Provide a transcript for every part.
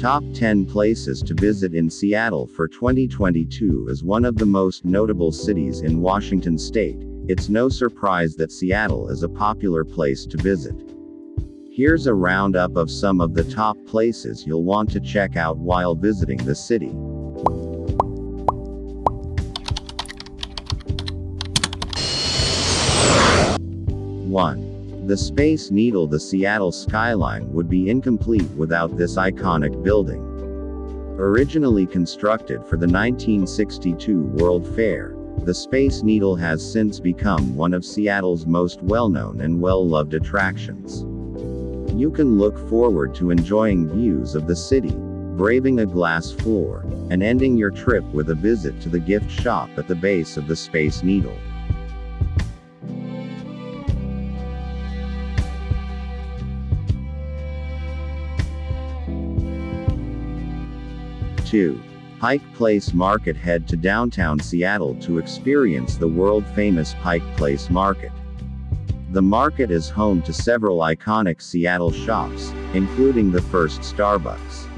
Top 10 Places to Visit in Seattle for 2022 As one of the most notable cities in Washington state, it's no surprise that Seattle is a popular place to visit. Here's a roundup of some of the top places you'll want to check out while visiting the city. The Space Needle The Seattle skyline would be incomplete without this iconic building. Originally constructed for the 1962 World Fair, the Space Needle has since become one of Seattle's most well-known and well-loved attractions. You can look forward to enjoying views of the city, braving a glass floor, and ending your trip with a visit to the gift shop at the base of the Space Needle. 2. Pike Place Market Head to downtown Seattle to experience the world-famous Pike Place Market. The market is home to several iconic Seattle shops, including the first Starbucks.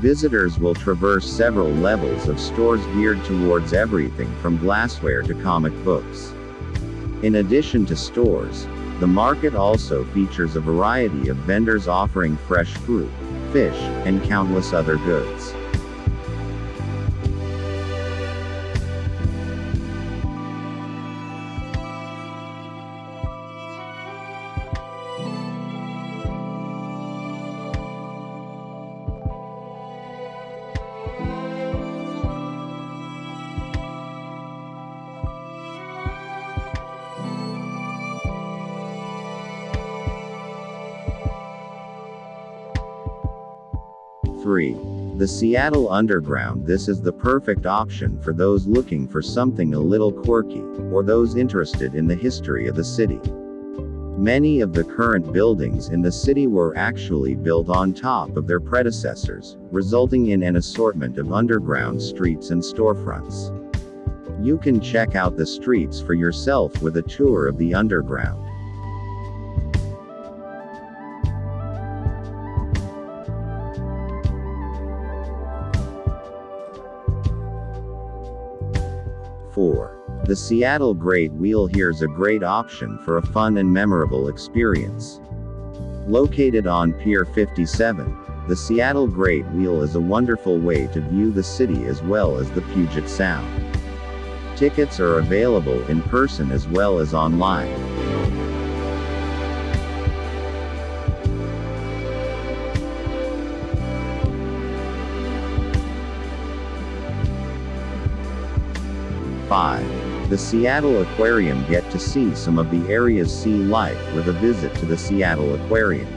Visitors will traverse several levels of stores geared towards everything from glassware to comic books. In addition to stores, the market also features a variety of vendors offering fresh fruit, fish, and countless other goods. 3. The Seattle Underground This is the perfect option for those looking for something a little quirky, or those interested in the history of the city. Many of the current buildings in the city were actually built on top of their predecessors, resulting in an assortment of underground streets and storefronts. You can check out the streets for yourself with a tour of the underground. 4. The Seattle Great Wheel Here's a great option for a fun and memorable experience. Located on Pier 57, the Seattle Great Wheel is a wonderful way to view the city as well as the Puget Sound. Tickets are available in person as well as online. 5. The Seattle Aquarium Get to see some of the area's sea life with a visit to the Seattle Aquarium.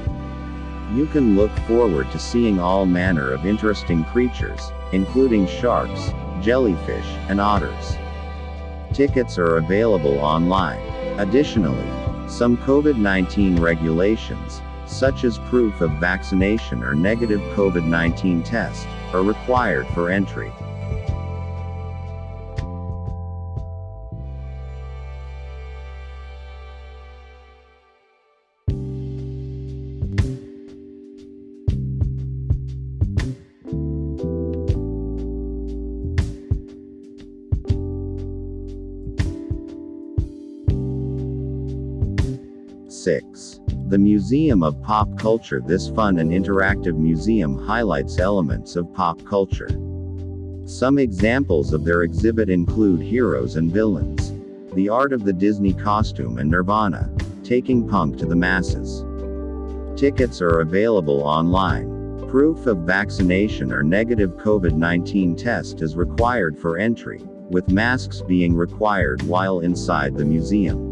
You can look forward to seeing all manner of interesting creatures, including sharks, jellyfish, and otters. Tickets are available online. Additionally, some COVID-19 regulations, such as proof of vaccination or negative COVID-19 test, are required for entry. 6. The Museum of Pop Culture This fun and interactive museum highlights elements of pop culture. Some examples of their exhibit include heroes and villains, the art of the Disney costume and Nirvana, taking punk to the masses. Tickets are available online. Proof of vaccination or negative COVID-19 test is required for entry, with masks being required while inside the museum.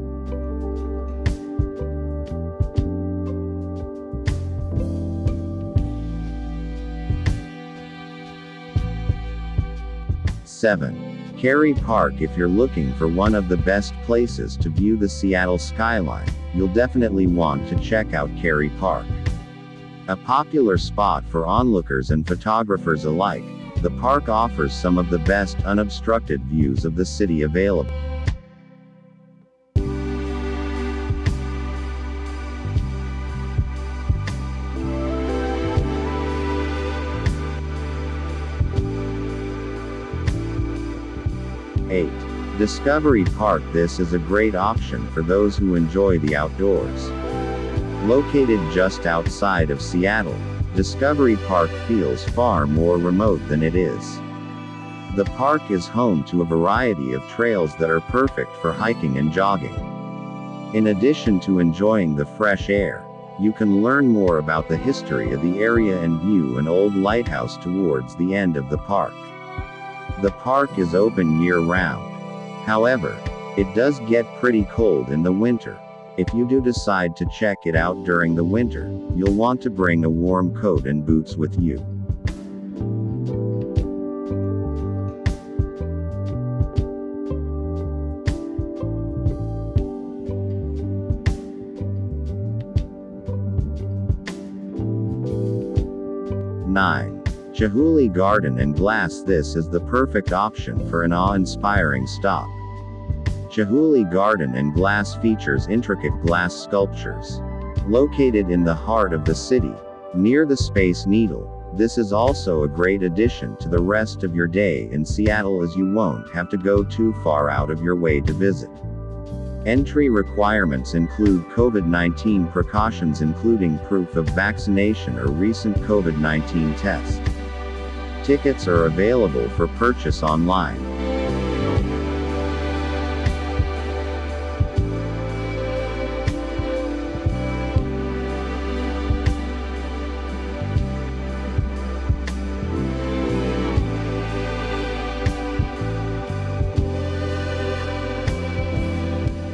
7. Kerry Park If you're looking for one of the best places to view the Seattle skyline, you'll definitely want to check out Kerry Park. A popular spot for onlookers and photographers alike, the park offers some of the best unobstructed views of the city available. Discovery Park This is a great option for those who enjoy the outdoors. Located just outside of Seattle, Discovery Park feels far more remote than it is. The park is home to a variety of trails that are perfect for hiking and jogging. In addition to enjoying the fresh air, you can learn more about the history of the area and view an old lighthouse towards the end of the park. The park is open year round. However, it does get pretty cold in the winter. If you do decide to check it out during the winter, you'll want to bring a warm coat and boots with you. 9. Chihuly Garden and Glass This is the perfect option for an awe-inspiring stop. Chihuly Garden and Glass features intricate glass sculptures. Located in the heart of the city, near the Space Needle, this is also a great addition to the rest of your day in Seattle as you won't have to go too far out of your way to visit. Entry requirements include COVID-19 precautions including proof of vaccination or recent COVID-19 test. Tickets are available for purchase online.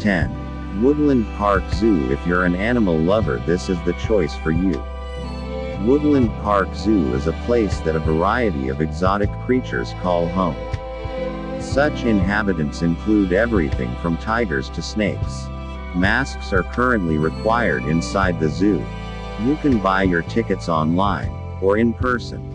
10. Woodland Park Zoo If you're an animal lover this is the choice for you. Woodland Park Zoo is a place that a variety of exotic creatures call home. Such inhabitants include everything from tigers to snakes. Masks are currently required inside the zoo. You can buy your tickets online, or in person.